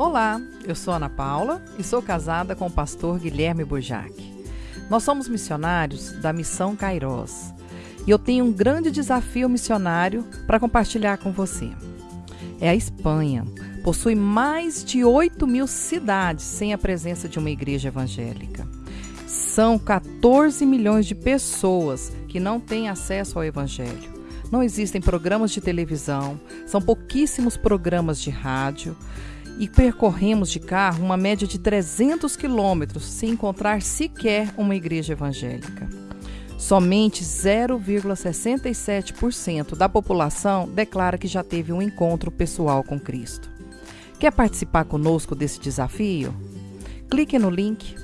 Olá, eu sou Ana Paula e sou casada com o pastor Guilherme Bojac. Nós somos missionários da Missão Cairós e eu tenho um grande desafio missionário para compartilhar com você. É a Espanha. Possui mais de 8 mil cidades sem a presença de uma igreja evangélica. São 14 milhões de pessoas que não têm acesso ao Evangelho. Não existem programas de televisão, são pouquíssimos programas de rádio e percorremos de carro uma média de 300 quilômetros sem encontrar sequer uma igreja evangélica. Somente 0,67% da população declara que já teve um encontro pessoal com Cristo. Quer participar conosco desse desafio? Clique no link